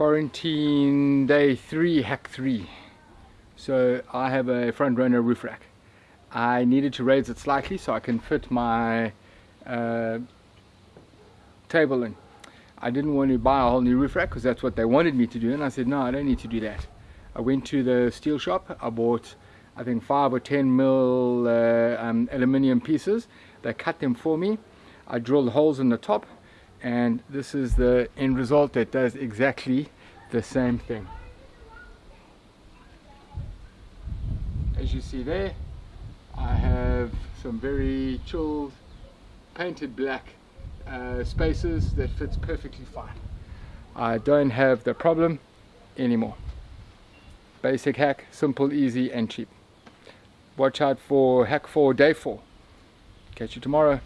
quarantine day three hack three. So I have a front runner roof rack. I needed to raise it slightly so I can fit my uh, table in. I didn't want to buy a whole new roof rack because that's what they wanted me to do and I said no I don't need to do that. I went to the steel shop. I bought I think five or ten mil uh, um, aluminium pieces. They cut them for me. I drilled holes in the top and this is the end result that does exactly the same thing. As you see there I have some very chilled painted black uh, spaces that fits perfectly fine. I don't have the problem anymore. Basic hack simple easy and cheap. Watch out for hack 4 day 4 catch you tomorrow